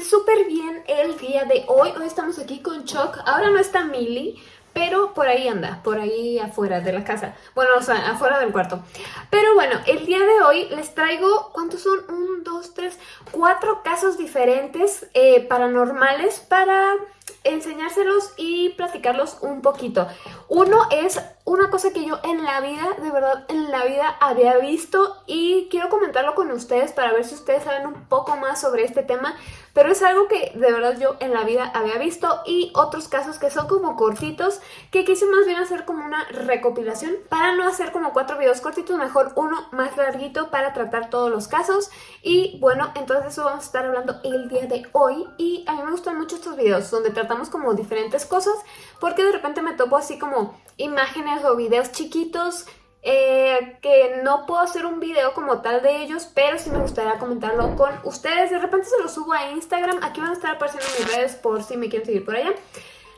súper bien el día de hoy. Hoy estamos aquí con Chuck. Ahora no está Millie, pero por ahí anda, por ahí afuera de la casa. Bueno, o sea, afuera del cuarto. Pero bueno, el día de hoy les traigo, ¿cuántos son? Un, dos, tres, cuatro casos diferentes eh, paranormales para enseñárselos y platicarlos un poquito. Uno es una cosa que yo en la vida, de verdad, en la vida había visto y quiero comentarlo con ustedes para ver si ustedes saben un poco más sobre este tema, pero es algo que de verdad yo en la vida había visto y otros casos que son como cortitos, que quise más bien hacer como una recopilación para no hacer como cuatro videos cortitos, mejor uno más larguito para tratar todos los casos y bueno, entonces eso vamos a estar hablando el día de hoy y a mí me gustan mucho estos videos donde como diferentes cosas porque de repente me topo así como imágenes o videos chiquitos eh, que no puedo hacer un video como tal de ellos, pero sí me gustaría comentarlo con ustedes. De repente se los subo a Instagram, aquí van a estar apareciendo mis redes por si me quieren seguir por allá.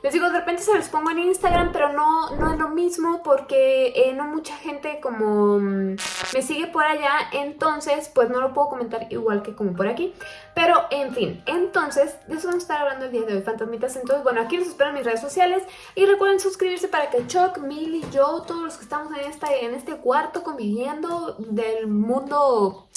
Les digo, de repente se los pongo en Instagram, pero no, no es lo mismo porque eh, no mucha gente como mm, me sigue por allá, entonces pues no lo puedo comentar igual que como por aquí. Pero en fin, entonces de eso vamos a estar hablando el día de hoy, fantasmitas. Entonces bueno, aquí los espero en mis redes sociales y recuerden suscribirse para que Chuck, Milly, yo, todos los que estamos en, esta, en este cuarto conviviendo del mundo...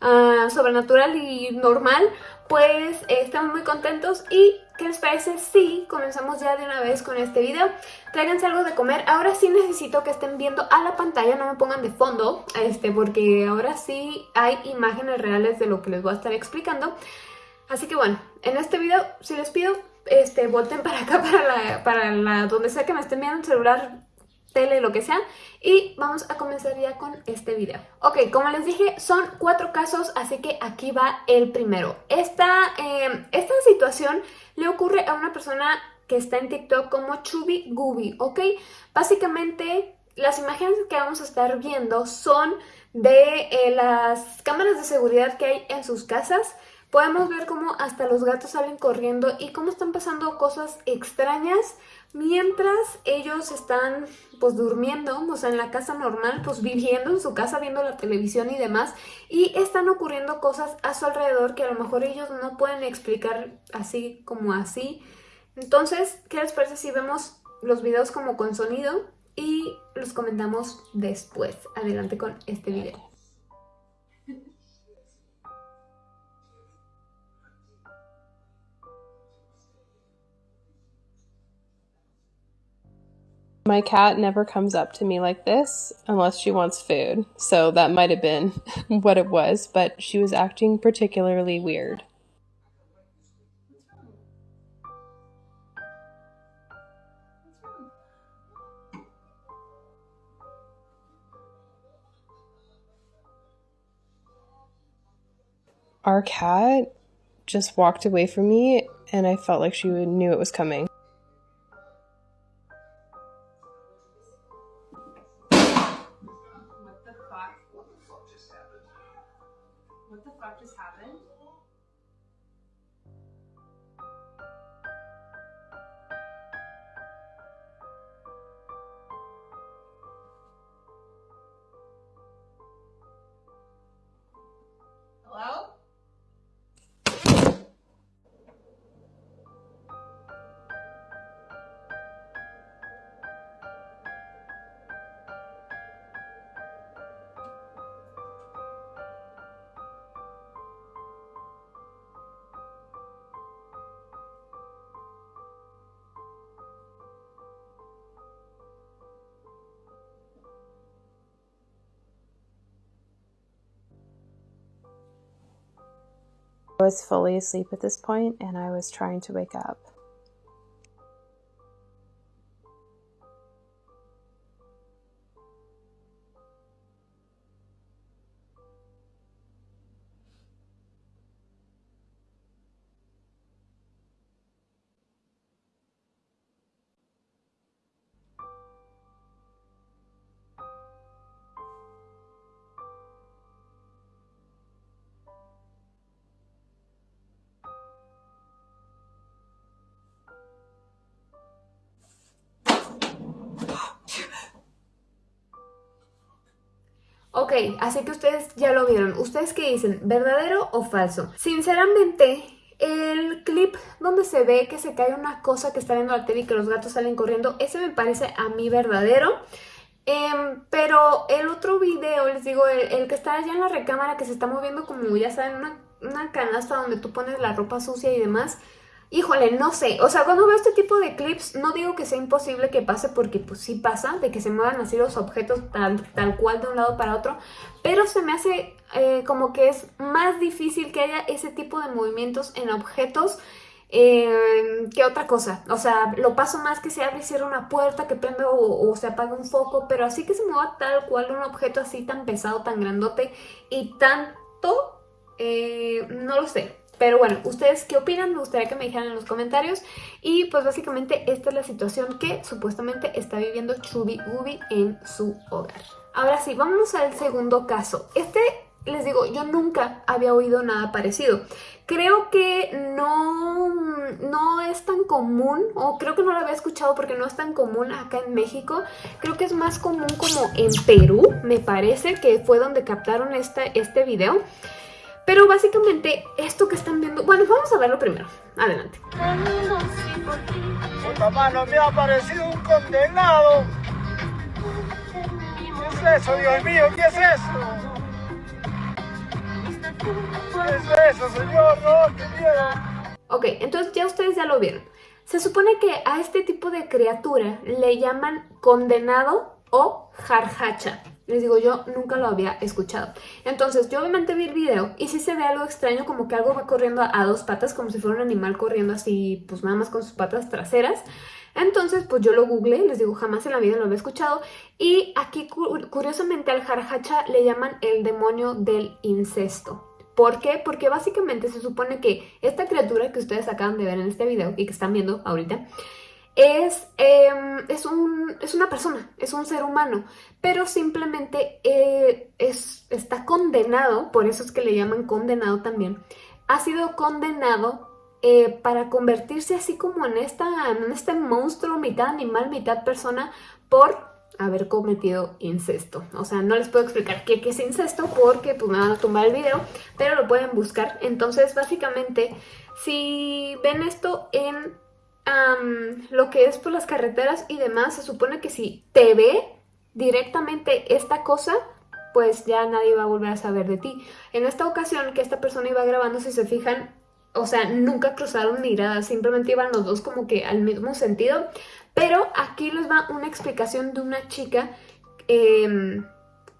Uh, sobrenatural y normal, pues eh, estamos muy contentos y ¿qué les parece si comenzamos ya de una vez con este video? Tráiganse algo de comer, ahora sí necesito que estén viendo a la pantalla, no me pongan de fondo, este, porque ahora sí hay imágenes reales de lo que les voy a estar explicando. Así que bueno, en este video, si les pido, este, volten para acá, para la, para la, donde sea que me estén viendo el celular, tele, lo que sea. Y vamos a comenzar ya con este video. Ok, como les dije, son cuatro casos, así que aquí va el primero. Esta, em, esta situación le ocurre a una persona que está en TikTok como Chubby Gooby, ¿ok? Básicamente, las imágenes que vamos a estar viendo son de eh, las cámaras de seguridad que hay en sus casas. Podemos ver cómo hasta los gatos salen corriendo y cómo están pasando cosas extrañas Mientras ellos están pues durmiendo, o sea, en la casa normal, pues viviendo en su casa, viendo la televisión y demás, y están ocurriendo cosas a su alrededor que a lo mejor ellos no pueden explicar así como así. Entonces, ¿qué les parece si vemos los videos como con sonido y los comentamos después? Adelante con este video. My cat never comes up to me like this unless she wants food, so that might have been what it was, but she was acting particularly weird. Our cat just walked away from me, and I felt like she knew it was coming. Was fully asleep at this point and I was trying to wake up. Ok, así que ustedes ya lo vieron. ¿Ustedes qué dicen? ¿Verdadero o falso? Sinceramente, el donde se ve que se cae una cosa que está viendo la tele y que los gatos salen corriendo. Ese me parece a mí verdadero. Em, pero el otro video, les digo, el, que está allá en la recámara que se está moviendo como ya saben, una, una canasta donde tú pones la ropa sucia y demás, Híjole, no sé, o sea, cuando veo este tipo de clips, no digo que sea imposible que pase porque pues sí pasa, de que se muevan así los objetos tal, tal cual de un lado para otro, pero se me hace eh, como que es más difícil que haya ese tipo de movimientos en objetos eh, que otra cosa. O sea, lo paso más que se abre y cierra una puerta, que prende o, se apaga un foco, pero así que se mueva tal cual un objeto así tan pesado, tan grandote y tanto, eh, no lo sé. Pero bueno, ¿ustedes qué opinan? Me gustaría que me dijeran en los comentarios. Y pues básicamente esta es la situación que supuestamente está viviendo Chubby Ubi en su hogar. Ahora sí, vámonos al segundo caso. Este, les digo, yo nunca había oído nada parecido. Creo que no, no es tan común, o creo que no lo había escuchado porque no es tan común acá en México. Creo que es más común como en Perú, me parece, que fue donde captaron este, este video. Pero básicamente esto que están viendo... Bueno, vamos a verlo primero. Adelante. Me ha aparecido un condenado. ¿Qué es eso, Dios mío? ¿Qué es eso? ¿Qué es eso, señor? No, qué miedo. Ok, entonces ya ustedes ya lo vieron. Se supone que a este tipo de criatura le llaman condenado o jarjacha. Les digo, yo nunca lo había escuchado. Entonces, yo obviamente vi el video y sí se ve algo extraño, como que algo va corriendo a, dos patas, como si fuera un animal corriendo así, pues nada más con sus patas traseras. Entonces, pues yo lo googleé, les digo, jamás en la vida lo había escuchado. Y aquí, curiosamente, al jarjacha le llaman el demonio del incesto. ¿Por qué? Porque básicamente se supone que esta criatura que ustedes acaban de ver en este video y que están viendo ahorita, es, em, es, un, es, una persona, es un ser humano, pero simplemente eh, es, está condenado, por eso es que le llaman condenado también, ha sido condenado eh, para convertirse así como en, esta, en este monstruo, mitad animal, mitad persona, por haber cometido incesto. O sea, no les puedo explicar qué, qué, es incesto porque pues me van a tumbar el video, pero lo pueden buscar. Entonces, básicamente, si ven esto en lo que es por las carreteras y demás, se supone que si te ve directamente esta cosa, pues ya nadie va a volver a saber de ti. En esta ocasión que esta persona iba grabando, si se fijan, o sea, nunca cruzaron miradas, simplemente iban los dos como que al mismo sentido. Pero aquí les va una explicación de una chica, em,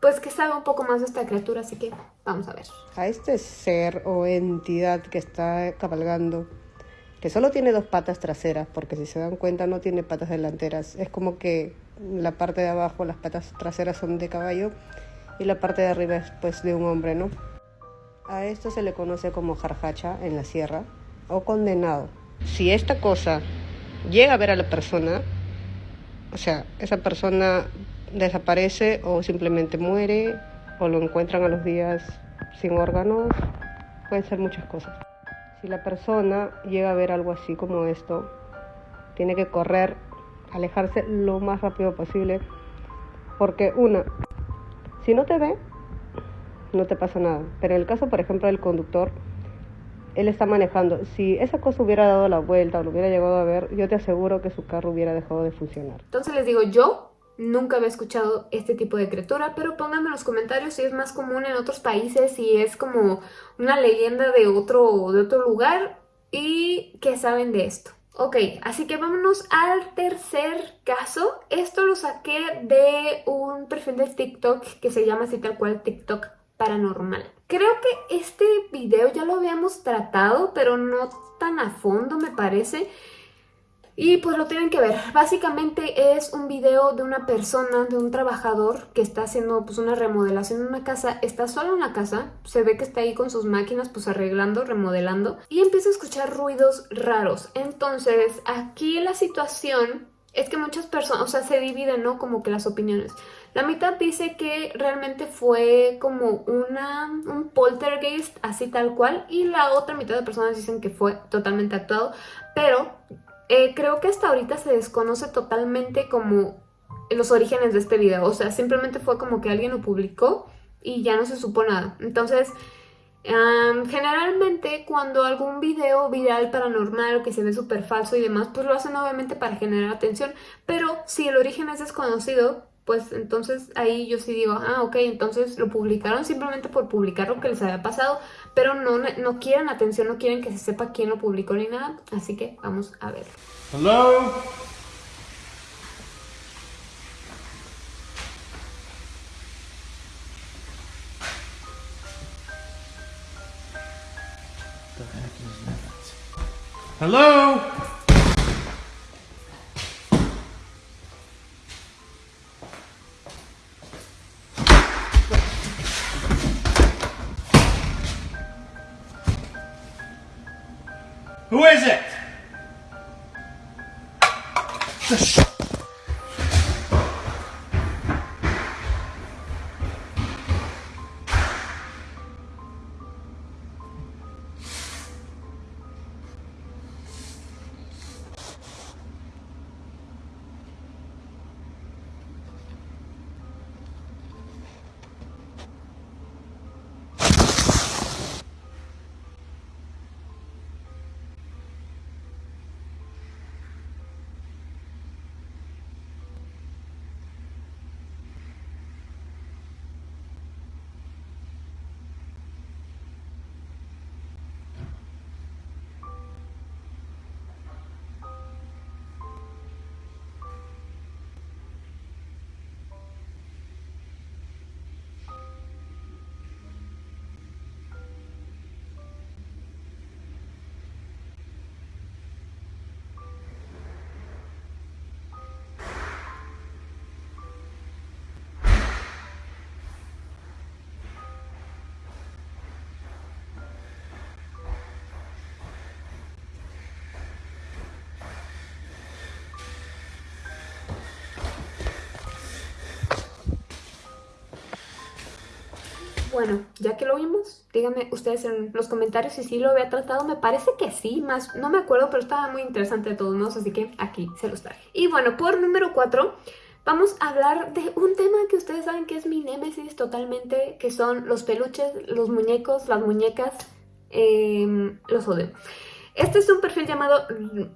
pues que sabe un poco más de esta criatura, así que vamos a ver. A este ser o entidad que está cabalgando que solo tiene dos patas traseras, porque si se dan cuenta no tiene patas delanteras. Es como que la parte de abajo, las patas traseras son de caballo y la parte de arriba es pues de un hombre, ¿no? A esto se le conoce como jarjacha en la sierra o condenado. Si esta cosa llega a ver a la persona, o sea, esa persona desaparece o simplemente muere o lo encuentran a los días sin órganos, pueden ser muchas cosas. Si la persona llega a ver algo así como esto, tiene que correr, alejarse lo más rápido posible, porque una, si no te ve, no te pasa nada. Pero en el caso, por ejemplo, del conductor, él está manejando. Si esa cosa hubiera dado la vuelta o lo hubiera llegado a ver, yo te aseguro que su carro hubiera dejado de funcionar. Entonces les digo, yo Nunca había escuchado este tipo de criatura, pero pónganme en los comentarios si es más común en otros países, si es como una leyenda de otro, de otro lugar y qué saben de esto. Ok, así que vámonos al tercer caso. Esto lo saqué de un perfil de TikTok que se llama así tal cual TikTok paranormal. Creo que este video ya lo habíamos tratado, pero no tan a fondo me parece. Y pues lo tienen que ver. Básicamente es un video de una persona, de un trabajador que está haciendo pues una remodelación en una casa. Está solo en la casa, se ve que está ahí con sus máquinas pues arreglando, remodelando. Y empieza a escuchar ruidos raros. Entonces aquí la situación es que muchas personas, o sea, se dividen, ¿no? Como que las opiniones. La mitad dice que realmente fue como una, un poltergeist, así tal cual, y la otra mitad de personas dicen que fue totalmente actuado, pero eh, creo que hasta ahorita se desconoce totalmente como los orígenes de este video. O sea, simplemente fue como que alguien lo publicó y ya no se supo nada. Entonces, generalmente cuando algún video viral paranormal o que se ve súper falso y demás, pues lo hacen obviamente para generar atención, pero si el origen es desconocido, pues entonces ahí yo sí digo, ah, ok, entonces lo publicaron simplemente por publicar lo que les había pasado, pero no, no quieren atención, no quieren que se sepa quién lo publicó ni nada, así que vamos a ver. Hello? Hello? Who is it? Bueno, ya que lo vimos, díganme ustedes en los comentarios si sí lo había tratado. Me parece que sí, más no me acuerdo, pero estaba muy interesante de todos modos, así que aquí se los traje. Y bueno, por número 4 vamos a hablar de un tema que ustedes saben que es mi némesis totalmente, que son los peluches, los muñecos, las muñecas, em, los odio. Este es un perfil llamado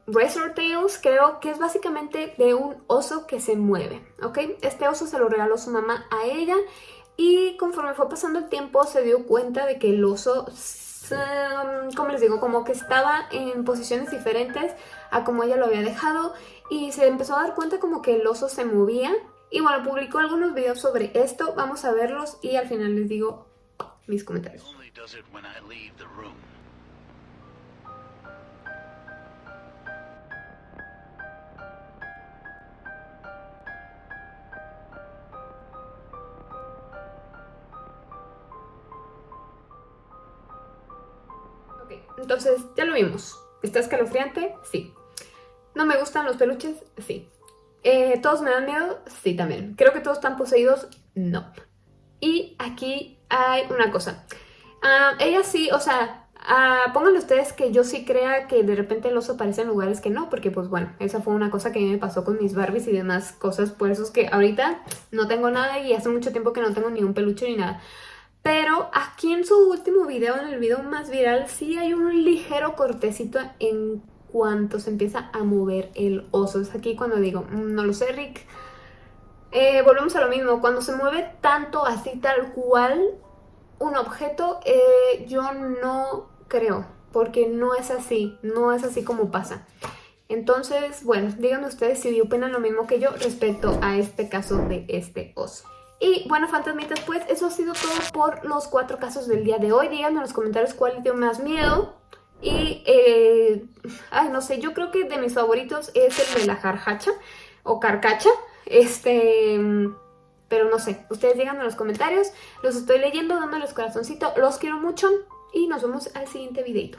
Razor Tales, creo que es básicamente de un oso que se mueve, ¿ok? Este oso se lo regaló su mamá a ella y conforme fue pasando el tiempo se dio cuenta de que el oso, como les digo, como que estaba en posiciones diferentes a como ella lo había dejado y se empezó a dar cuenta como que el oso se movía. Y bueno, publicó algunos videos sobre esto, vamos a verlos y al final les digo mis comentarios. Entonces ya lo vimos. ¿Está escalofriante? Sí. ¿No me gustan los peluches? Sí. Eh, ¿Todos me dan miedo? Sí, también. ¿Creo que todos están poseídos? No. Y aquí hay una cosa. Ah, ella sí, o sea, ah, pónganle ustedes que yo sí crea que de repente el oso aparece en lugares que no, porque pues bueno, esa fue una cosa que a mí me pasó con mis Barbies y demás cosas, por eso es que ahorita no tengo nada y hace mucho tiempo que no tengo ni un peluche ni nada. Pero aquí en su último video, en el video más viral, sí hay un ligero cortecito en cuanto se empieza a mover el oso. Es aquí cuando digo, mm, no lo sé, Rick. Eh, volvemos a lo mismo, cuando se mueve tanto así tal cual un objeto, eh, yo no creo, porque no es así, no es así como pasa. Entonces, bueno, díganme ustedes si opinan lo mismo que yo respecto a este caso de este oso. Y bueno, fantasmitas, pues eso ha sido todo por los cuatro casos del día de hoy. Díganme en los comentarios cuál dio más miedo. Y, eh, ay, no sé, yo creo que de mis favoritos es el de la jarjacha o carcacha. Este, pero no sé, ustedes díganme en los comentarios. Los estoy leyendo, dándoles corazoncito. Los quiero mucho y nos vemos al siguiente videito.